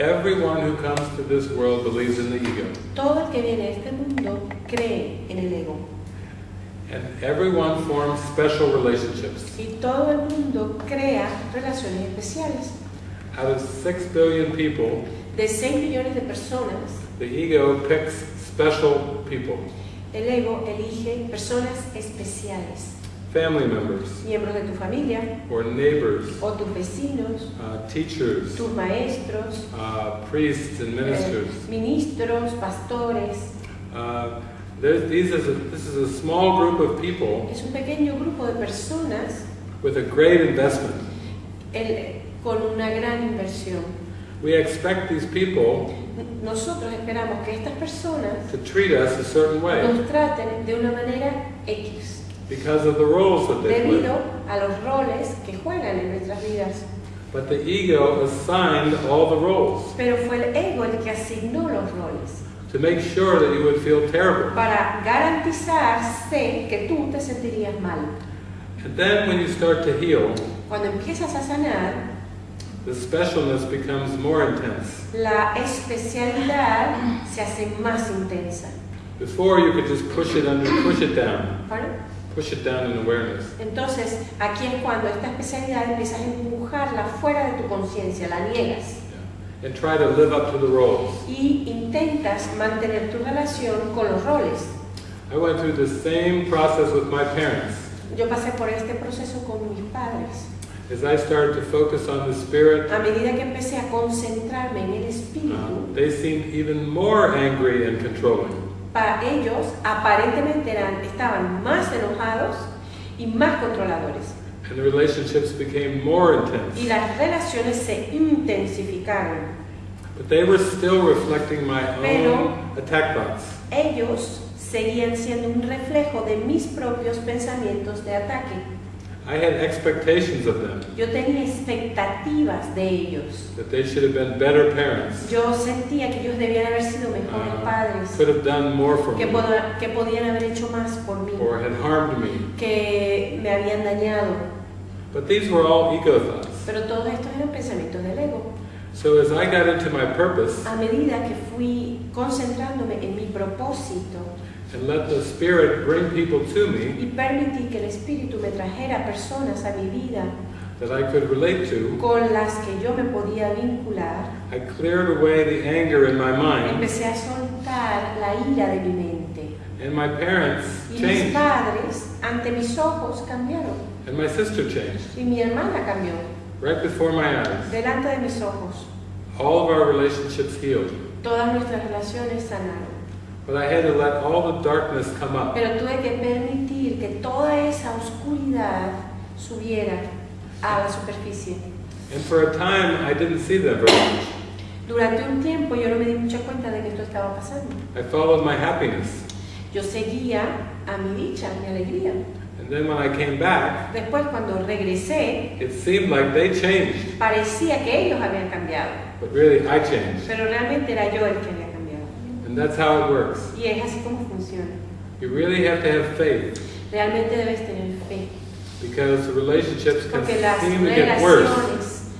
Everyone who comes to this world believes in the ego. Todo el que viene a este mundo cree en el ego. And everyone forms special relationships. Y todo el mundo crea relaciones especiales. Out of 6 billion people, De 6 millones de personas, the ego picks special people, el ego elige personas especiales. Family members, Miembros de tu familia, or neighbors, o tus vecinos, uh, teachers, tus maestros, uh, priests and eh, ministers. ministros, pastores. Uh, these is a, this is a small group of people Es un pequeño grupo de personas with a great investment. el- con una gran inversión. We expect these people Nosotros esperamos que estas personas to treat us a certain way nos traten de una manera X, because of the roles that they play. debido a los roles que juegan en nuestras vidas. But the ego assigned all the roles Pero fue el ego el que asignó los roles to make sure that you would feel terrible. para garantizarse que tú te sentirías mal. And then when you start to heal, Cuando empiezas a sanar, the specialness becomes more intense. la especialidad se hace más intensa. Before you could just push it under, push it down, ¿vale? Push it down in awareness. Entonces, aquí es cuando esta especialidad empiezas a empujarla fuera de tu conciencia, la niegas Yeah. And try to live up to the roles. y intentas mantener tu relación con los roles. I went through the same process with my parents. Yo pasé por este proceso con mis padres. As I started to focus on the spirit, A medida que empecé a concentrarme en el uh, espíritu, they seemed even more angry and controlling. Para ellos aparentemente eran, estaban más enojados y más controladores. And the relationships became more Y intense. las relaciones se intensificaron. But they were still reflecting my Pero- own attack thoughts. Ellos seguían siendo un reflejo de mis propios pensamientos de ataque. I had expectations of them, Yo tenía expectativas de ellos. that they should have been better parents, Yo sentía que ellos debían haber sido mejores uh, padres, could have done more for que, me, que podían haber hecho más por mí, or had harmed me. que me habían dañado. But these were all ego thoughts. Pero todos estos eran pensamientos del ego. So as I got into my purpose A medida que fui concentrándome en mi propósito and let the Spirit bring people to me y permití que el Espíritu me trajera personas a mi vida that I could relate to, con las que yo me podía vincular, I cleared away the anger in my mind, empecé a soltar la ira de mi mente. and my parents Y mis changed, padres, ante mis ojos, cambiaron. and my sister changed, Y mi hermana cambió, right before my eyes. delante de mis ojos. All of our relationships healed. Todas nuestras relaciones sanaron. But I had to let all the darkness come up. Pero tuve que permitir que toda esa oscuridad subiera a la superficie. And for a time, I didn't see them very much. Durante un tiempo yo no me di mucha cuenta de que esto estaba pasando. I followed my happiness. Yo seguía a mi dicha, a mi alegría. And then when I came back, Después cuando regresé, it seemed like they changed. parecía que ellos habían cambiado, But really, I changed. pero realmente era yo el que. And that's how it works. Y es así como funciona. You really have to have faith Realmente debes tener fe, because the relationships can porque las seem to get worse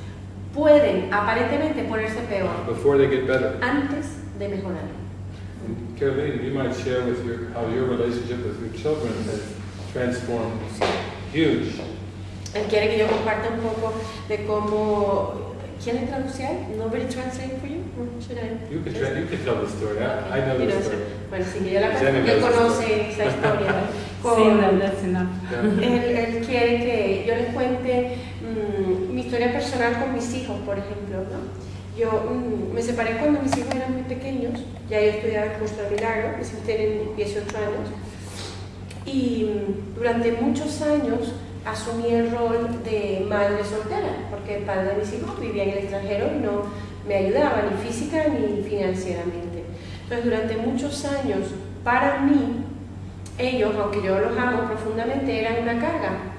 pueden aparentemente ponerse peor before they get better. antes de mejorar. And Caroline, you might share with your how your relationship with your children has transformed. Huge. Él quiere que yo comparta un poco de cómo... ¿Quién le traduce a él? ¿Nobody translate for you? Should I? You can try, you can tell the story. I, I know You the know, story. Bueno, sí, que yo la Jenny él conoce esa historia. Sí, Con, no, that's enough. Yeah. él, él quiere que yo les cuente mm, mi historia personal con mis hijos, por ejemplo. ¿no? Yo mm, me separé cuando mis hijos eran muy pequeños, ya yo estudiaba el curso de milagro, mis hijos tienen 18 años, y mm, durante muchos años asumí el rol de madre soltera, porque el padre de mis hijos vivía en el extranjero y no me ayudaba ni física ni financieramente. Entonces, durante muchos años, para mí, ellos, aunque yo los amo profundamente, eran una carga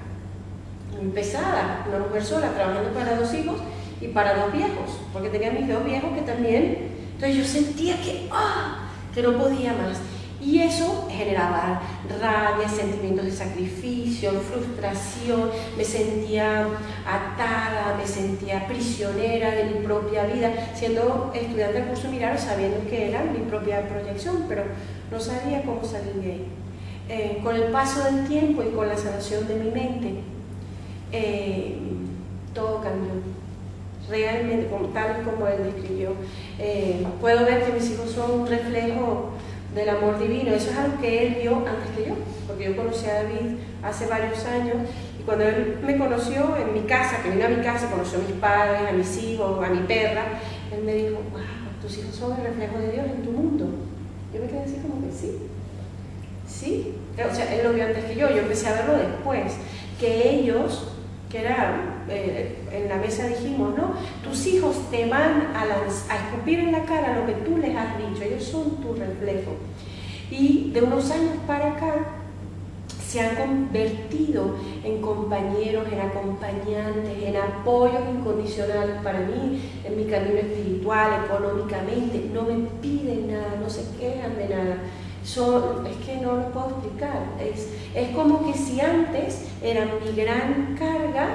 pesada, una mujer sola trabajando para dos hijos y para dos viejos, porque tenía mis dos viejos que también, entonces yo sentía que, ¡ah! que no podía más. Y eso generaba rabia, sentimientos de sacrificio, frustración, me sentía atada, me sentía prisionera de mi propia vida, siendo estudiante del curso Mirar, sabiendo que era mi propia proyección, pero no sabía cómo salir de ahí. Eh, con el paso del tiempo y con la sanación de mi mente, eh, todo cambió. Realmente, tal como él describió. Eh, puedo ver que mis hijos son un reflejo del amor divino. Eso es algo que él vio antes que yo, porque yo conocí a David hace varios años y cuando él me conoció en mi casa, que vino a mi casa, conoció a mis padres, a mis hijos, a mi perra, él me dijo, wow, tus hijos son el reflejo de Dios en tu mundo. Yo me quedé así como que sí, sí. O sea, él lo vio antes que yo, yo empecé a verlo después, que ellos que era, eh, en la mesa dijimos, ¿no? Tus hijos te van a, a escupir en la cara lo que tú les has dicho, ellos son tu reflejo. Y de unos años para acá se han convertido en compañeros, en acompañantes, en apoyos incondicionales para mí, en mi camino espiritual, económicamente. No me piden nada, no se quejan de nada son, es que no lo puedo explicar. Es, es como que si antes era mi gran carga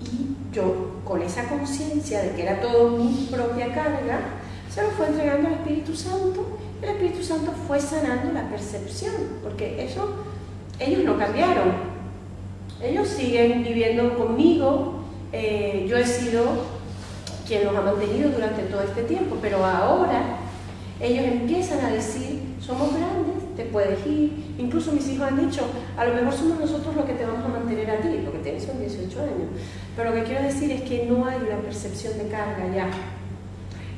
y yo con esa conciencia de que era todo mi propia carga, se lo fue entregando al Espíritu Santo. El Espíritu Santo fue sanando la percepción, porque eso, ellos no cambiaron. Ellos siguen viviendo conmigo. Eh, yo he sido quien los ha mantenido durante todo este tiempo, pero ahora ellos empiezan a decir, somos grandes, te puedes ir. Incluso mis hijos han dicho, a lo mejor somos nosotros los que te vamos a mantener a ti, lo que tienes son 18 años. Pero lo que quiero decir es que no hay una percepción de carga ya.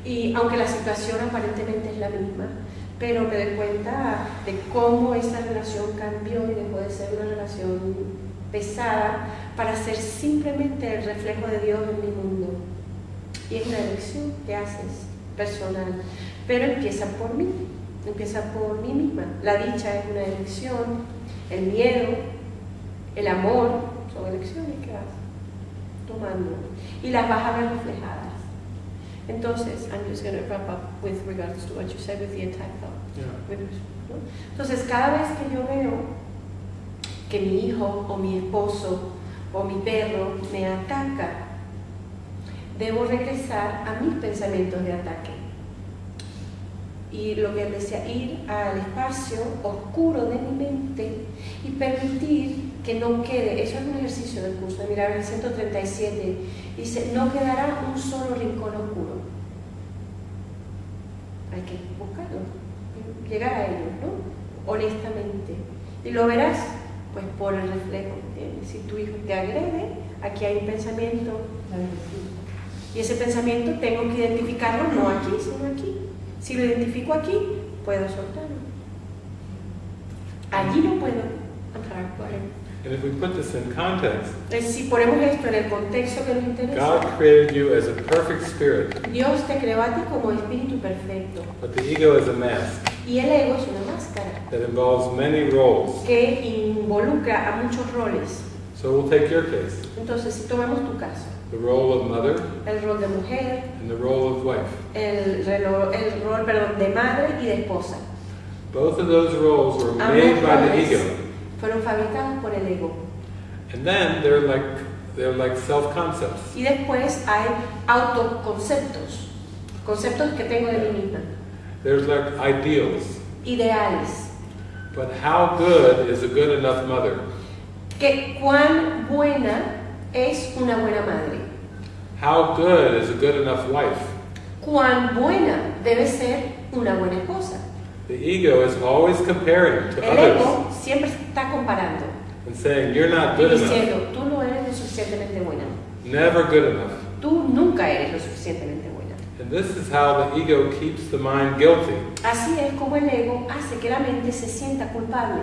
Y aunque la situación aparentemente es la misma, pero me doy cuenta de cómo esa relación cambió y dejó de ser una relación pesada para ser simplemente el reflejo de Dios en mi mundo. Y es una elección que haces personal pero empieza por mí, empieza por mí misma. La dicha es una elección, el miedo, el amor, son elecciones que vas tomando y las vas a ver reflejadas. Entonces, I'm just going to wrap up with regards to what you said with the attack Entonces, cada vez que yo veo que mi hijo o mi esposo o mi perro me ataca, debo regresar a mis pensamientos de ataque y lo que él decía, ir al espacio oscuro de mi mente y permitir que no quede, eso es un ejercicio del curso, mirar el 137, dice, no quedará un solo rincón oscuro. Hay que buscarlo, llegar a ello, ¿no? Honestamente. Y lo verás, pues por el reflejo. Si tu hijo te agrede, aquí hay un pensamiento, y ese pensamiento tengo que identificarlo no aquí, sino aquí. Si lo identifico aquí, puedo soltarlo. Allí no puedo entrar por él. And if we put this in context, si ponemos esto en el contexto que nos interesa, God created you as a perfect spirit, Dios te creó a ti como espíritu perfecto. But the ego is a mask. Y el ego es una máscara. That involves many roles. Que involucra a muchos roles. So we'll take your case. Entonces, si tomamos tu caso. The role of mother. El rol de mujer. And the role of wife. El, relo, el rol, perdón, de madre y de esposa. Both of those roles were made by the ego. Fueron fabricados por el ego. And then they're like they're like self-concepts. Y después hay autoconceptos, conceptos que tengo de mí misma. There's like ideals. Ideales. But how good is a good enough mother? Que cuán buena es una buena madre? How good is a good enough wife? ¿Cuán buena debe ser una buena esposa? The ego is always comparing to El others. ego siempre está comparando. And saying you're not good y diciendo, enough. tú no eres lo suficientemente buena. Never good enough. Tú nunca eres lo suficientemente buena. And this is how the ego keeps the mind guilty. Así es como el ego hace que la mente se sienta culpable.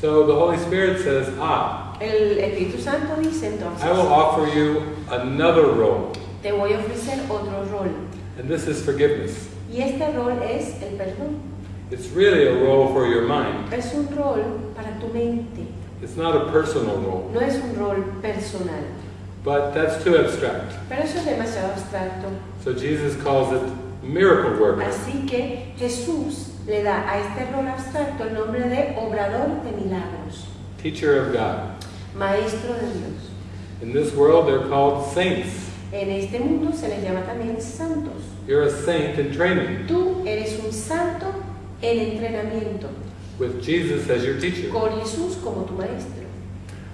So the Holy Spirit says, ah, El Espíritu Santo dice entonces, I will offer you another role. te voy a ofrecer otro rol. And this is forgiveness. Y este rol es el perdón. It's really a role for your mind. Es un rol para tu mente. It's not a personal role. No es un rol personal. But that's too abstract. Pero eso es demasiado abstracto. So Jesus calls it miracle worker. Así que Jesús le da a este rol abstracto el nombre de obrador de milagros, teacher of God. maestro de Dios. In this world, they're called saints. En este mundo se les llama también santos. You're a saint in training Tú eres un santo en entrenamiento, with Jesus as your teacher. con Jesús como tu maestro.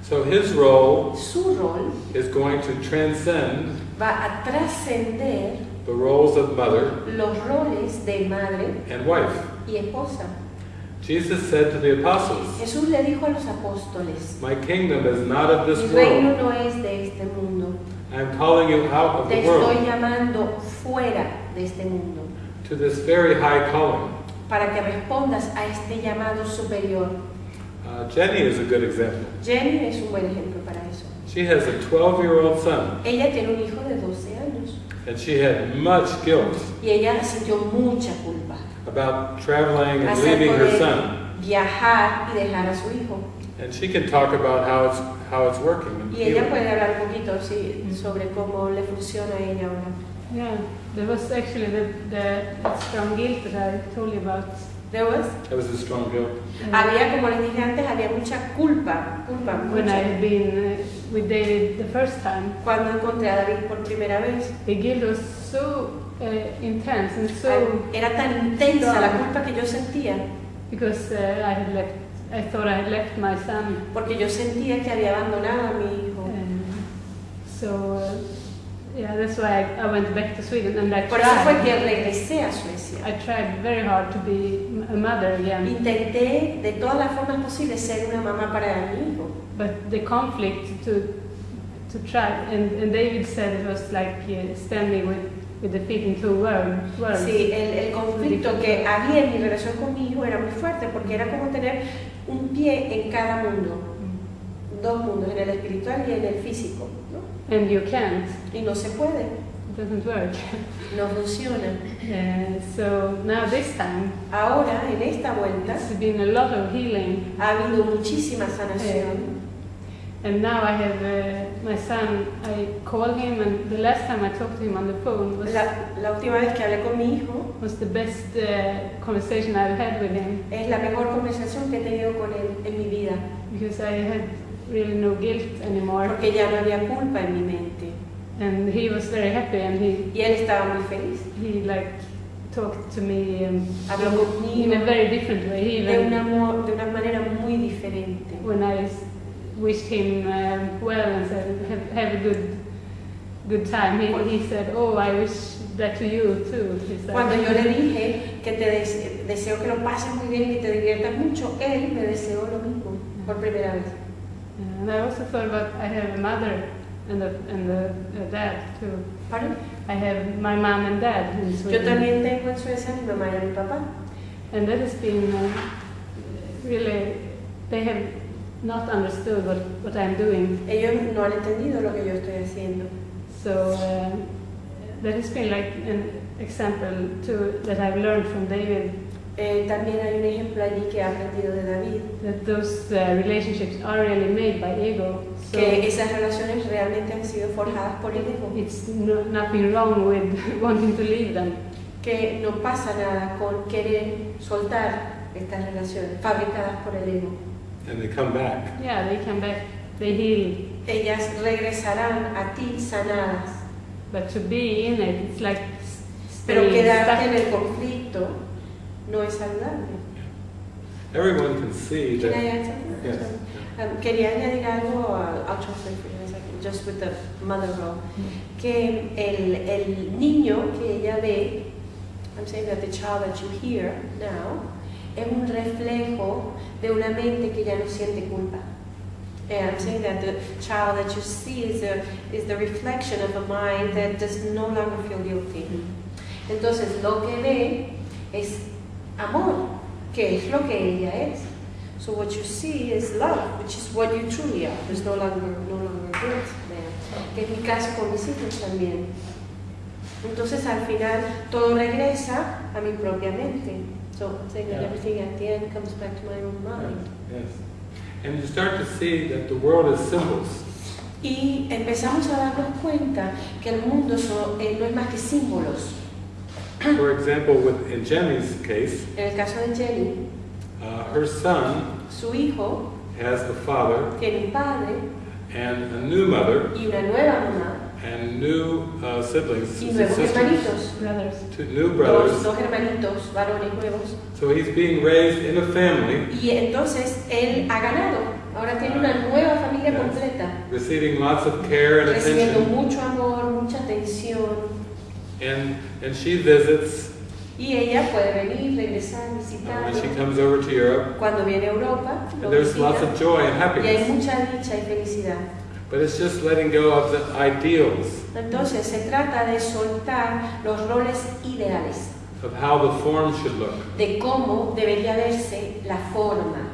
So his role Su rol is going to transcend va a trascender the roles of mother los roles de madre and wife. y esposa. Jesus said to the apostles, Jesús le dijo a los apóstoles, My kingdom is not of mi this reino world. no es de este mundo, I'm calling you out of te the world estoy llamando fuera de este mundo, to this very high calling. para que respondas a este llamado superior. Uh, Jenny is a good example. Jenny es un buen ejemplo para eso. She has a 12 year old son, Ella tiene un hijo de 12 años and she had much guilt y ella sintió mucha culpa about traveling and leaving her son. viajar y dejar a su hijo. And she can talk about how it's, how it's working. and Y ella healing. puede hablar un poquito sí, sobre cómo le funciona a ella ahora. Yeah, there was actually the, the strong guilt that I told you about. There was- That was a strong guilt. Uh, Había, como les dije antes, había mucha culpa, culpa, when I mucha. had been uh, with David the first time, Cuando encontré a David por primera vez, the guilt was so uh, intense and so era tan intensa la culpa que yo sentía, because uh, I had left. I thought I had left my son. porque yo sentía que había abandonado a mi hijo. Um, so uh, yeah, that's why I, I went back to Sweden and I Por eso fue que regresé a Suecia. I tried very hard to be a mother again, Intenté de todas las formas posibles ser una mamá para mi hijo. but the conflict to to try and, and David said it was like uh, standing with with the feet in two worlds. worlds. Sí, el, el conflicto que había en mi relación con mi hijo era muy fuerte porque era como tener un pie en cada mundo, Mm. dos mundos, en el espiritual y en el físico. And you can't. Y no se puede, It doesn't work. no funciona. Uh, so now this time, Ahora, en esta vuelta, it's been a lot of healing, ha habido muchísima sanación. and now I have uh, my son. I call him, and the last time I talked to him on the phone was La, la última vez que hablé con mi hijo was the best uh, conversation I've had with him es la mejor conversación que he tenido con él en mi vida, because I had really no guilt anymore, porque ya no había culpa en mi mente. and he was very happy, and he Y él estaba muy feliz. he like talked to me um, Habló in a conmigo very different way. He de, una manera muy diferente. when I wished him um, well and said, have, have a good good time, he, he said, oh, I wish that to you too. He said. Cuando yo le dije que te des- deseo que lo pases muy bien y te diviertas mucho, él me deseó lo mismo por primera vez. And I also thought about I have a mother and a, and a, a dad too. ¿Pardon? I have my mom and dad in Yo Sweden. también tengo en Suecia mi mamá y mi papá. And that has been uh, really, they have not understood what, what I'm doing. Ellos no han entendido lo que yo estoy haciendo. So uh, that has been like an example too that I've learned from David Eh, también hay un ejemplo allí que he aprendido de David, that those uh, relationships are really made by ego. So que esas relaciones realmente han sido forjadas por el ego, it's no, nothing wrong with wanting to leave them. que no pasa nada con querer soltar estas relaciones fabricadas por el ego. And they come back. Yeah, they come back, they heal, Ellas regresarán a ti sanadas, but to be in it, it's like pero quedarte en stuck. el conflicto no es saludable. Everyone can see Can I add something? Yes. Um, quería añadir algo, uh, I'll translate for you in a second, just with the mother role. Que el, el niño que ella ve, I'm saying that the child that you hear now, es un reflejo de una mente que ya no siente culpa. And I'm saying that the child that you see is, a, is the reflection of a mind that does no longer feel guilty. Entonces lo que ve es amor, que es lo que ella es. So what you see is love, which is what you truly are. There's no longer, no longer guilt there. Que es mi caso con mis hijos también. Entonces al final todo regresa a mi propia mente. So saying that Yeah. everything at the end comes back to my own mind. Yes. And you start to see that the world is symbols. Y empezamos a darnos cuenta que el mundo eh, no es más que símbolos. For example, with, in Jenny's case, En el caso de Jenny, uh, her son su hijo has a father tiene un padre and a new mother y una nueva mamá and new uh, siblings, y nuevos sisters, hermanitos, brothers. two new dos, brothers. dos hermanitos varones nuevos. So he's being raised in a family, Y entonces él ha ganado. Ahora tiene una nueva familia Yes. completa, receiving lots of care and recibiendo attention, mucho amor, mucha atención. And and she visits Y ella puede venir, regresar, uh, when she comes over to Europe. Cuando viene a Europa, And there's lots visita. of joy and Y hay happiness, mucha dicha y felicidad. but it's just letting go of the ideals Entonces se trata de soltar los roles ideales, of how the form should look. de cómo debería verse la forma.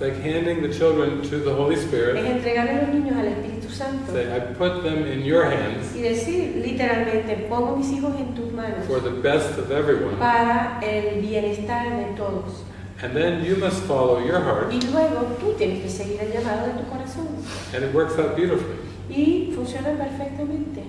It's like handing the children to the Holy Spirit. Es entregar a los niños al Espíritu Santo Say, I put them in your hands y decir literalmente, pongo mis hijos en tus manos for the best of everyone, para el bienestar de todos. and then you must follow your heart, Y luego tú tienes que seguir el llamado de tu corazón. and it works out beautifully. Y funciona perfectamente.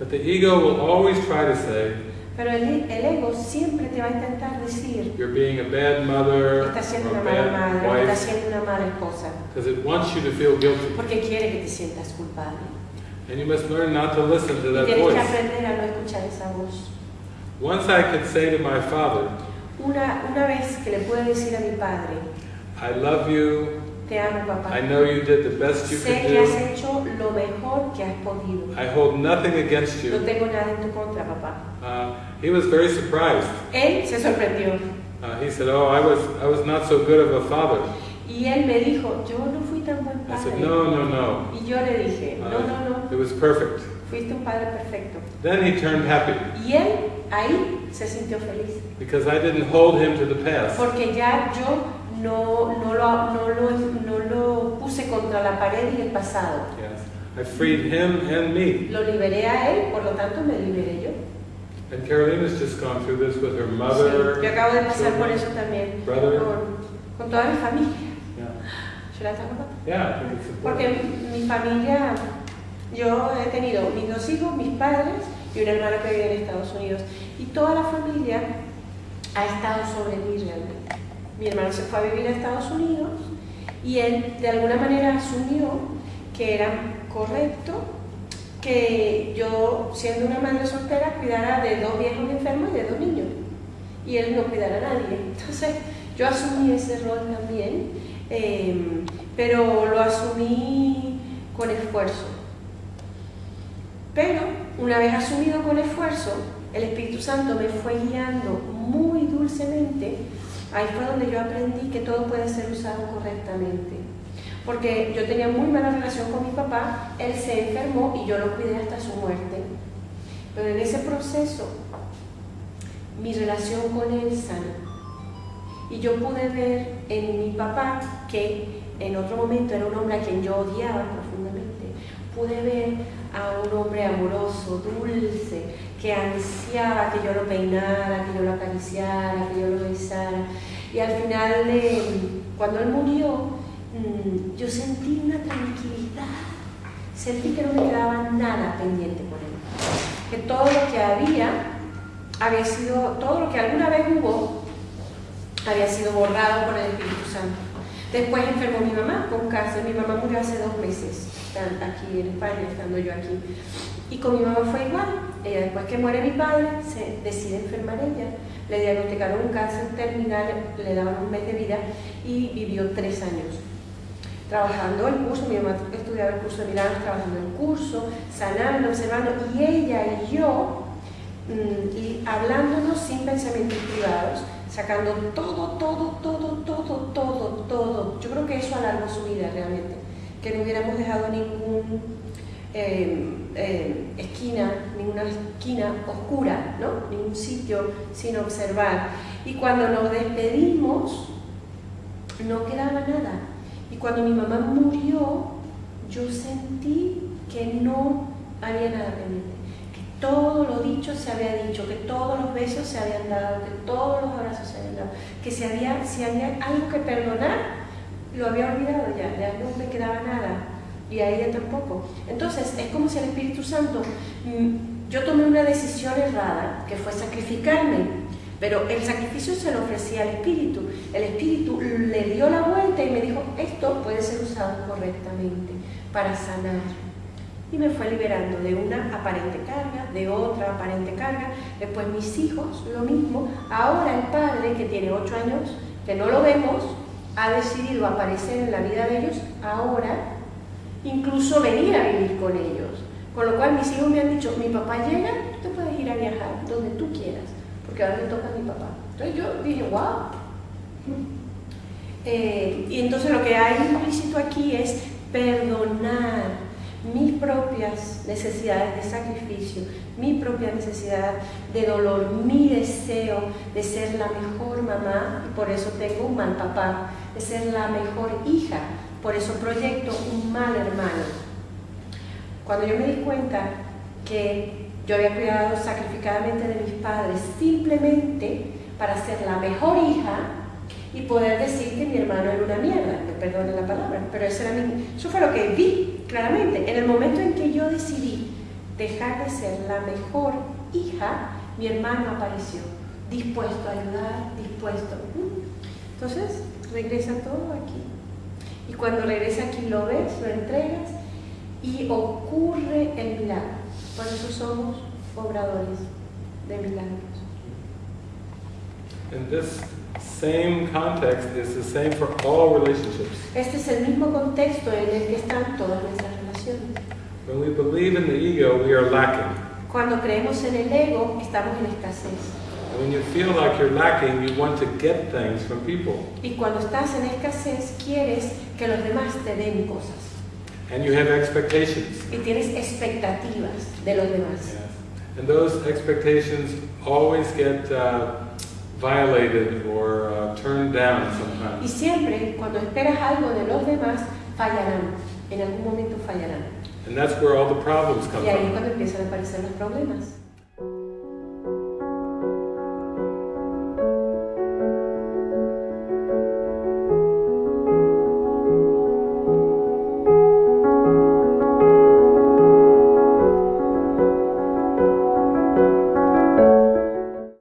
But the ego will always try to say, Pero el, el ego siempre te va a intentar decir, you're being a bad mother está siendo una mala madre, está wife, siendo una mala esposa, because it wants you to feel guilty. porque quiere que te sientas culpable. And you must learn not to listen to Y that tienes que aprender a no escuchar esa voz. Once I could say to my father, Una, una vez que le puedo decir a mi padre, I love you, te amo papá, I know you did the best you sé could que has do, hecho lo mejor que has podido. I hold nothing against No you. tengo nada en tu contra, papá. Uh, he was very surprised. Él se sorprendió Uh, he said, Oh, I was, I was not so good of a father. y él me dijo, yo no fui tan buen I said, padre. No, no, no. Y yo le dije, no, no, no, It was perfect. fuiste un padre perfecto. Then he turned happy Y él ahí se sintió feliz, because I didn't hold him to the past. porque ya yo no, no, lo, no, lo, no lo puse contra la pared y el pasado. Yes. I freed him and me. Lo liberé a él, por lo tanto me liberé yo. And Carolina's just gone through this with her Sí, mother. yo acabo de pasar por children. eso también, brother. con, con toda mi familia. Yeah. Yeah, Porque important. mi familia, yo he tenido mis dos hijos, mis padres y un hermano que vive en Estados Unidos. Y toda la familia ha estado sobre mí realmente. Mi hermano se fue a vivir a Estados Unidos y él de alguna manera asumió que era correcto que yo, siendo una madre soltera, cuidara de dos viejos enfermos y de dos niños. Y él no cuidara a nadie. Entonces, yo asumí ese rol también, eh, pero lo asumí con esfuerzo. Pero, una vez asumido con esfuerzo, el Espíritu Santo me fue guiando muy dulcemente. Ahí fue donde yo aprendí que todo puede ser usado correctamente. Porque yo tenía muy mala relación con mi papá, él se enfermó y yo lo cuidé hasta su muerte. Pero en ese proceso, mi relación con él sanó. Y yo pude ver en mi papá, que en otro momento era un hombre a quien yo odiaba profundamente, pude ver a un hombre amoroso, dulce, que ansiaba que yo lo peinara, que yo lo acariciara, que yo lo besara. Y al final, eh, cuando él murió, mm, yo sentí una tranquilidad, sentí que no me quedaba nada pendiente con él, que todo lo que había había sido, todo lo que alguna vez hubo, había sido borrado por el Espíritu Santo. Después enfermó mi mamá con cáncer, mi mamá murió hace dos meses, aquí en España, estando yo aquí. Y con mi mamá fue igual. Ella después que muere mi padre, se decide enfermar ella. Le diagnosticaron un cáncer terminal, le daban un mes de vida y vivió tres años. Trabajando el curso, mi mamá estudiaba el curso de milagros, trabajando el curso, sanando, observando, y ella y yo, mm, y hablándonos sin pensamientos privados, sacando todo, todo, todo, todo, todo, todo. Yo creo que eso alargó su vida realmente, que no hubiéramos dejado ningún eh, eh, esquina, ninguna esquina oscura, ¿no? ningún sitio sin observar. Y cuando nos despedimos, no quedaba nada. Cuando mi mamá murió, yo sentí que no había nada pendiente, que todo lo dicho se había dicho, que todos los besos se habían dado, que todos los abrazos se habían dado, que si había, si había algo que perdonar, lo había olvidado ya, ya no me quedaba nada y a ella tampoco. Entonces es como si el Espíritu Santo mm, yo tomé una decisión errada, que fue sacrificarme, pero el sacrificio se lo ofrecía al Espíritu. El Espíritu le dio la vuelta y me dijo, esto puede ser usado correctamente para sanar. Y me fue liberando de una aparente carga, de otra aparente carga. Después mis hijos, lo mismo. Ahora el padre, que tiene ocho años, que no lo vemos, ha decidido aparecer en la vida de ellos ahora, incluso venir a vivir con ellos. Con lo cual mis hijos me han dicho, mi papá llega, tú puedes ir a viajar donde tú quieras, porque ahora le toca a mi papá. Entonces yo dije, wow. Eh, y entonces lo que hay implícito aquí es perdonar mis propias necesidades de sacrificio, mi propia necesidad de dolor, mi deseo de ser la mejor mamá, y por eso tengo un mal papá, de ser la mejor hija, por eso proyecto un mal hermano. Cuando yo me di cuenta que yo había cuidado sacrificadamente de mis padres simplemente para ser la mejor hija, y poder decir que mi hermano era una mierda, me perdone la palabra, pero eso, era mi, eso fue lo que vi claramente. En el momento en que yo decidí dejar de ser la mejor hija, mi hermano apareció, dispuesto a ayudar, dispuesto. Entonces, regresa todo aquí. Y cuando regresa aquí lo ves, lo entregas y ocurre el milagro. Por eso somos obradores de milagros. And this same context is the same for all relationships. Este es el mismo contexto en el que están todas nuestras relaciones. When we believe in the ego, we are lacking. Cuando creemos en el ego, estamos en escasez. When you feel like you're lacking, you want to get things from people. Y cuando estás en escasez, quieres que los demás te den cosas. And you have expectations. Y tienes expectativas de los demás. And those expectations always get uh, violated or uh, turned down sometimes. Y siempre, cuando esperas algo de los demás, fallarán. En algún momento fallarán. And that's where all the problems come Y ahí es from. cuando empiezan a aparecer los problemas.